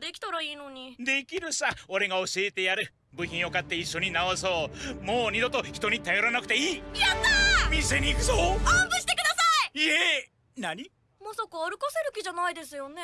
できたらいいのに。できるさ。俺が教えてやる。部品を買って一緒に直そう。もう二度と人に頼らなくていい。やったー！店に行くぞ。おんぶしてください！え。何？まさか歩かせる気じゃないですよね？